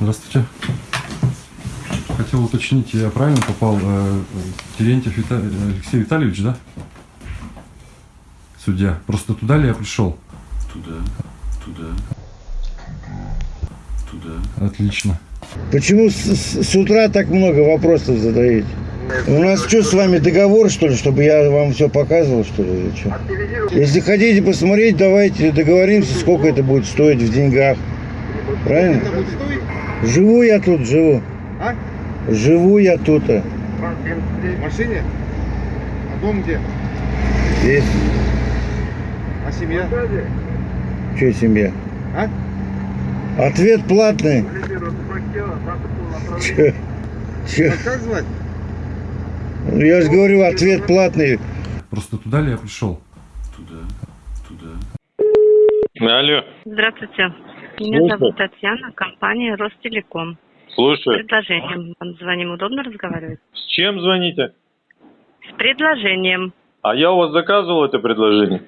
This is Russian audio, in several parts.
Здравствуйте. Хотел уточнить, я правильно попал? э, Терентьев Вита- Алексей Витальевич, да? Судья. Просто туда ли я пришел? Туда, туда, туда. Отлично. Почему с, с- с утра так много вопросов задаете? У нас что с вами договор, что ли, чтобы я вам все показывал, что ли, или что? Если хотите посмотреть, давайте договоримся, сколько это будет стоить в деньгах. Правильно? Живу я тут, живу. А? Живу я тут. а. В машине? А дом где? Здесь. А семья? Что семья? А? Ответ платный. Че? Че? А как звать? Ну, Я же говорю, ответ платный. Просто туда ли я пришел? Туда, туда. Алло, Здравствуйте. Меня Слушаю. зовут Татьяна, компания Ростелеком. С слушаю. предложением вам звоним. Удобно разговаривать? С чем звоните? С предложением. А я у вас заказывал это предложение?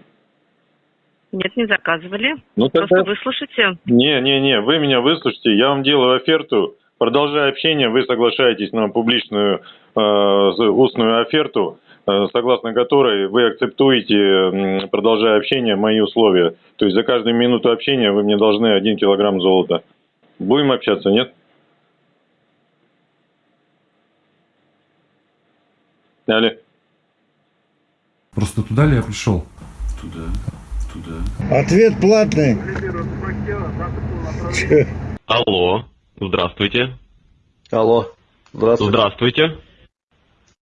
Нет, не заказывали. Ну Просто тогда... выслушайте. Не, не, не, вы меня выслушайте, я вам делаю оферту. Продолжая общение, вы соглашаетесь на публичную э, устную оферту, согласно которой вы акцептуете, продолжая общение, мои условия. То есть за каждую минуту общения вы мне должны один килограмм золота. Будем общаться, нет? Алло. Просто туда ли я пришел? Туда, туда. Ответ платный. Алло, здравствуйте. Алло, здравствуйте. Здравствуйте.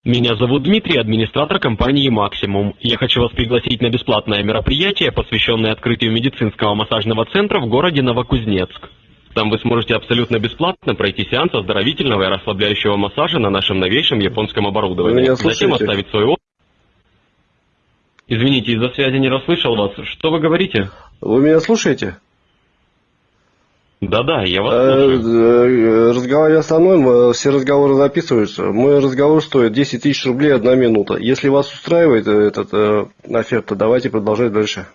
Меня зовут Дмитрий, администратор компании «Максимум». Я хочу вас пригласить на бесплатное мероприятие, посвященное открытию медицинского массажного центра в городе Новокузнецк. Там вы сможете абсолютно бесплатно пройти сеанс оздоровительного и расслабляющего массажа на нашем новейшем японском оборудовании. Меня Затем оставить свой отзыв. Извините, из-за связи не расслышал вас. Что вы говорите? Вы меня слушаете? Да-да, я вас Э, слушаю. э, Разговаривая со мной, все разговоры записываются. Мой разговор стоит 10 тысяч рублей одна минута. Если вас устраивает э, этот оферта, давайте продолжать дальше.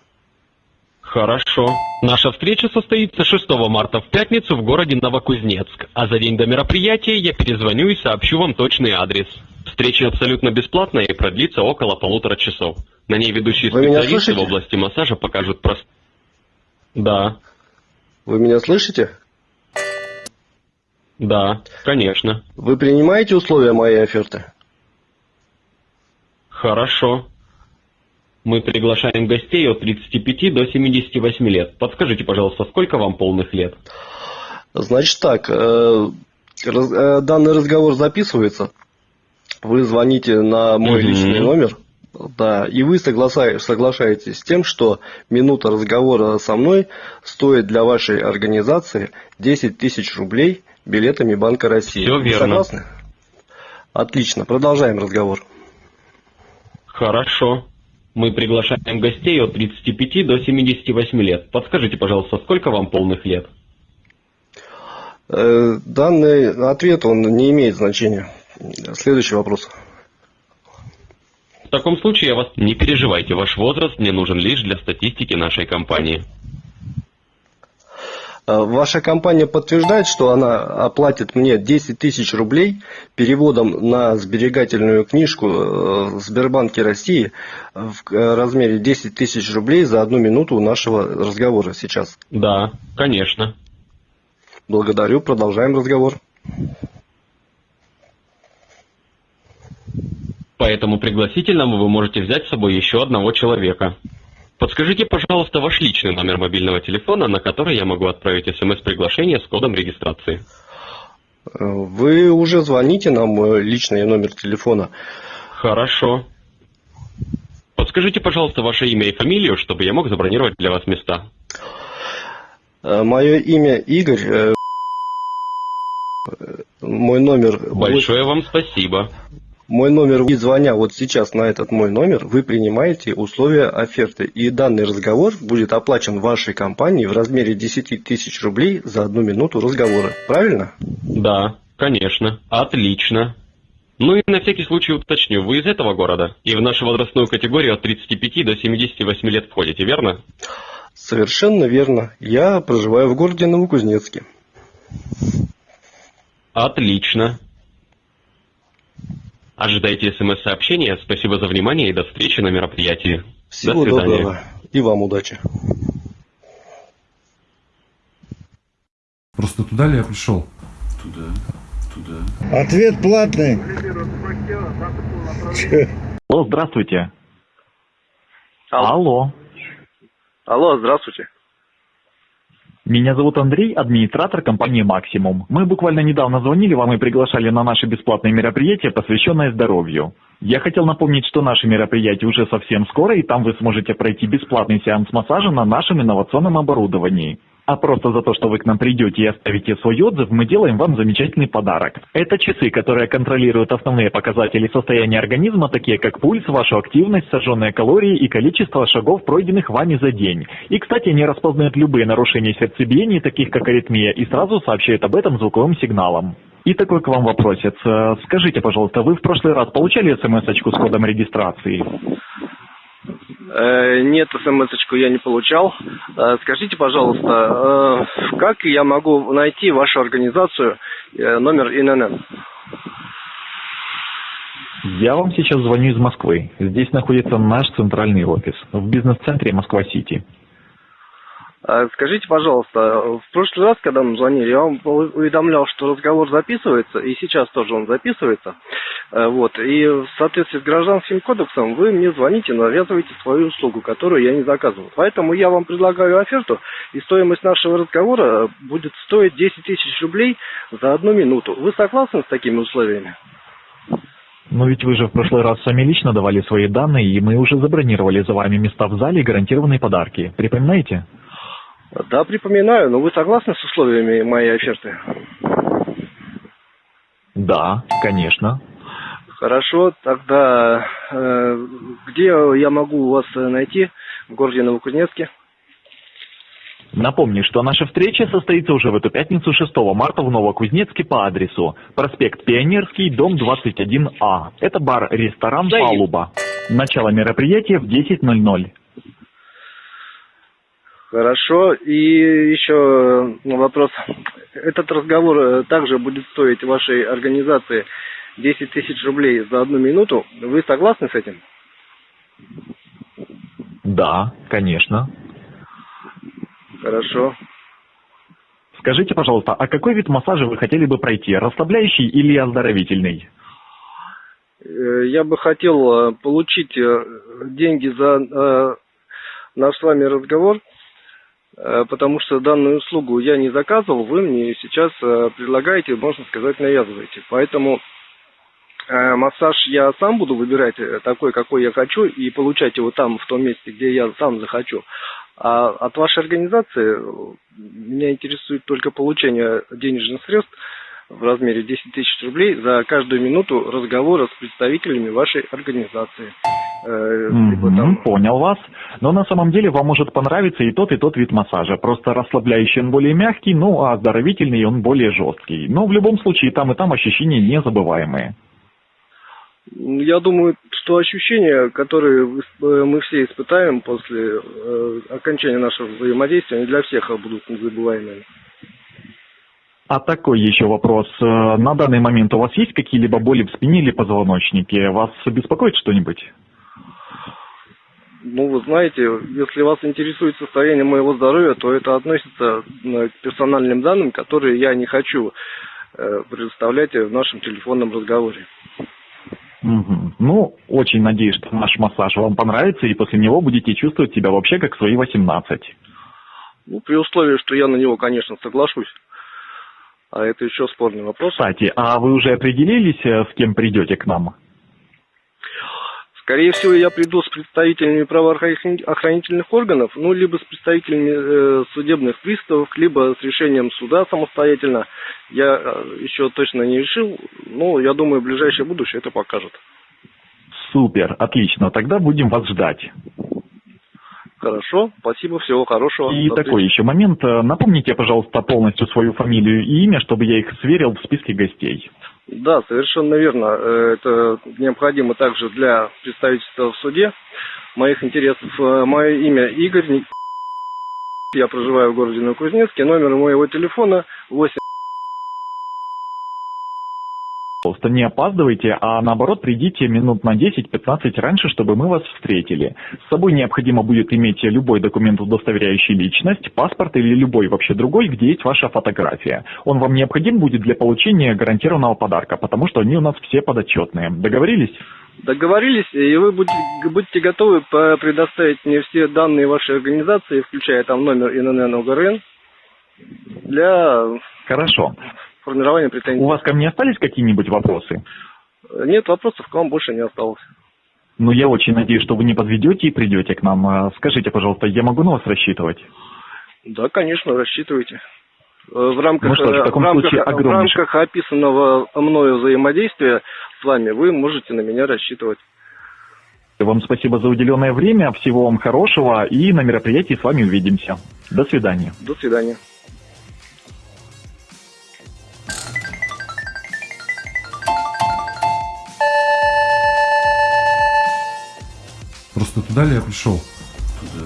Хорошо. Наша встреча состоится 6 марта в пятницу в городе Новокузнецк, а за день до мероприятия я перезвоню и сообщу вам точный адрес. Встреча абсолютно бесплатная и продлится около полутора часов. На ней ведущие Вы специалисты в области массажа покажут просто... Да, Вы меня слышите? да, конечно. Вы принимаете условия моей оферты? Хорошо. Мы приглашаем гостей от 35 до 78 лет. Подскажите, пожалуйста, сколько вам полных лет? Значит так, э, раз- э, данный разговор записывается. Вы звоните на мой личный номер. Да, и вы соглашаетесь с тем, что минута разговора со мной стоит для вашей организации 10 тысяч рублей билетами Банка России. Вы верно. согласны? Отлично, продолжаем разговор. Хорошо. Мы приглашаем гостей от 35 до 78 лет. Подскажите, пожалуйста, сколько вам полных лет? Э, Данный ответ, он не имеет значения. Следующий вопрос. В таком случае я вас... Не переживайте, ваш возраст мне нужен лишь для статистики нашей компании. Э, Ваша компания подтверждает, что она оплатит мне 10 тысяч рублей переводом на сберегательную книжку э, в Сбербанке России в э, размере 10 тысяч рублей за одну минуту нашего разговора сейчас. Да, конечно. Благодарю, продолжаем разговор. По этому пригласительному вы можете взять с собой еще одного человека. Подскажите, пожалуйста, ваш личный номер мобильного телефона, на который я могу отправить смс-приглашение с кодом регистрации. Вы уже звоните на мой личный номер телефона. Хорошо. Подскажите, пожалуйста, ваше имя и фамилию, чтобы я мог забронировать для вас места. Э, Мое имя Игорь. э, Мой номер... Большое вам спасибо. Мой номер, и звоня вот сейчас на этот мой номер, вы принимаете условия оферты. И данный разговор будет оплачен вашей компанией в размере 10 тысяч рублей за одну минуту разговора. Правильно? Да, конечно. Отлично. Ну и на всякий случай уточню, вы из этого города? И в нашу возрастную категорию от 35 до 78 лет входите, верно? Совершенно верно. Я проживаю в городе Новокузнецке. Отлично. Ожидайте смс-сообщения. Спасибо за внимание и до встречи на мероприятии. Всего до свидания. доброго. И вам удачи. Просто туда ли я пришел? Туда. Туда. Ответ платный. Алло, здравствуйте. Алло. Алло, здравствуйте. Меня зовут Андрей, администратор компании «Максимум». Мы буквально недавно звонили вам и приглашали на наше бесплатное мероприятие, посвященное здоровью. Я хотел напомнить, что наше мероприятие уже совсем скоро, и там вы сможете пройти бесплатный сеанс массажа на нашем инновационном оборудовании. А просто за то, что вы к нам придете и оставите свой отзыв, мы делаем вам замечательный подарок. Это часы, которые контролируют основные показатели состояния организма, такие как пульс, вашу активность, сожженные калории и количество шагов, пройденных вами за день. И, кстати, они распознают любые нарушения сердцебиения, таких как аритмия, и сразу сообщают об этом звуковым сигналом. И такой к вам вопросец. Э, Скажите, пожалуйста, вы в прошлый раз получали смс-очку с кодом регистрации? Э, Нет, смс-очку я не получал. Э, Скажите, пожалуйста, э, как я могу найти вашу организацию, номер ИНН? Я вам сейчас звоню из Москвы. Здесь находится наш центральный офис в бизнес-центре Москва-Сити. Э, Скажите, пожалуйста, в прошлый раз, когда мы звонили, я вам уведомлял, что разговор записывается, и сейчас тоже он записывается. Э, Вот. И в соответствии с гражданским кодексом вы мне звоните, навязываете свою услугу, которую я не заказывал. Поэтому я вам предлагаю оферту, и стоимость нашего разговора будет стоить 10 тысяч рублей за одну минуту. Вы согласны с такими условиями? Но ведь вы же в прошлый раз сами лично давали свои данные, и мы уже забронировали за вами места в зале и гарантированные подарки. Припоминаете? Да, припоминаю, но вы согласны с условиями моей оферты? Да, конечно. Хорошо, тогда э, где я могу вас найти? В городе Новокузнецке? Напомню, что наша встреча состоится уже в эту пятницу 6 марта в Новокузнецке по адресу проспект Пионерский, дом 21А. Это бар-ресторан «Палуба». Начало мероприятия в 10.00. Хорошо. И еще э, вопрос. Этот разговор э, также будет стоить вашей организации 10 тысяч рублей за одну минуту. Вы согласны с этим? Да, конечно. Хорошо. Скажите, пожалуйста, а какой вид массажа вы хотели бы пройти? Расслабляющий или оздоровительный? Э, Я бы хотел получить деньги за наш с вами разговор, потому что данную услугу я не заказывал, вы мне сейчас э, предлагаете, можно сказать, навязываете. Поэтому э, массаж я сам буду выбирать э, такой, какой я хочу, и получать его там, в том месте, где я сам захочу. А от вашей организации э, меня интересует только получение денежных средств в размере 10 тысяч рублей за каждую минуту разговора с представителями вашей организации. Мгм, там- понял вас. Но на самом деле вам может понравиться и тот, и тот вид массажа. Просто расслабляющий он более мягкий, ну а оздоровительный он более жесткий. Но в любом случае там и там ощущения незабываемые. Я думаю, что ощущения, которые э, мы все испытаем после э, окончания нашего взаимодействия, они для всех будут незабываемыми. А такой еще вопрос. Э, На данный момент у вас есть какие-либо боли в спине или позвоночнике? Вас беспокоит что-нибудь? Ну, вы знаете, если вас интересует состояние моего здоровья, то это относится э, к персональным данным, которые я не хочу э, предоставлять в нашем телефонном разговоре. Мгм. Ну, очень надеюсь, что наш массаж вам понравится, и после него будете чувствовать себя вообще как свои 18. Ну, при условии, что я на него, конечно, соглашусь. А это еще спорный вопрос. Кстати, а вы уже определились, э, с кем придете к нам? Скорее всего, я приду с представителями правоохранительных органов, ну, либо с представителями э, судебных приставов, либо с решением суда самостоятельно. Я э, еще точно не решил, но я думаю, ближайшее будущее это покажет. Супер, отлично, тогда будем вас ждать. Хорошо, спасибо, всего хорошего. И До такой еще момент. э, Напомните, пожалуйста, полностью свою фамилию и имя, чтобы я их сверил в списке гостей. Да, совершенно верно. Э, Это необходимо также для представительства в суде моих интересов. Э, Мое имя Игорь. Я проживаю в городе Новокузнецке. Номер моего телефона 8 Пожалуйста, не опаздывайте, а наоборот придите минут на 10-15 раньше, чтобы мы вас встретили. С собой необходимо будет иметь любой документ, удостоверяющий личность, паспорт или любой вообще другой, где есть ваша фотография. Он вам необходим будет для получения гарантированного подарка, потому что они у нас все подотчетные. Договорились? Договорились, и вы будете, будете готовы предоставить мне все данные вашей организации, включая там номер ИНН ОГРН, для Хорошо. Формирования претензий. У вас ко мне остались какие-нибудь вопросы? Нет вопросов, к вам больше не осталось. Ну, я очень надеюсь, что вы не подведете и придете к нам. А Скажите, пожалуйста, я могу на вас рассчитывать? Да, конечно, рассчитывайте. Э, В рамках, Ну что ж, в э, в рамках, в рамках описанного мною взаимодействия с вами вы можете на меня рассчитывать. Вам спасибо за уделенное время, всего вам хорошего и на мероприятии с вами увидимся. До свидания. До свидания. Просто туда ли я пришел? Туда.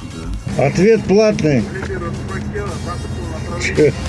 Туда. Ответ платный. Регулирует